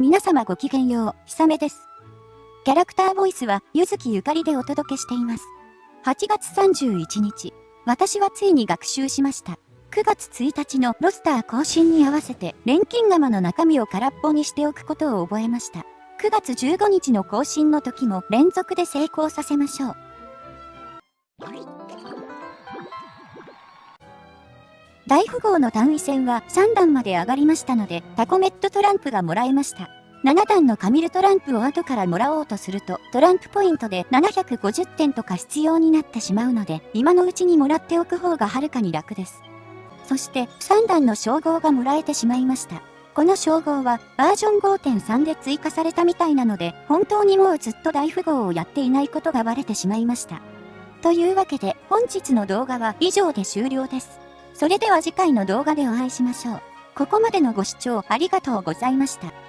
皆様ごきげんよう、ひさめです。キャラクターボイスは、ゆずきゆかりでお届けしています。8月31日、私はついに学習しました。9月1日のロスター更新に合わせて、錬金釜の中身を空っぽにしておくことを覚えました。9月15日の更新の時も連続で成功させましょう。大富豪の単位戦は3段まで上がりましたので、タコメットトランプがもらえました。7段のカミルトランプを後からもらおうとすると、トランプポイントで750点とか必要になってしまうので、今のうちにもらっておく方がはるかに楽です。そして、3段の称号がもらえてしまいました。この称号はバージョン5.3で追加されたみたいなので、本当にもうずっと大富豪をやっていないことがバレてしまいました。というわけで、本日の動画は以上で終了です。それでは次回の動画でお会いしましょう。ここまでのご視聴ありがとうございました。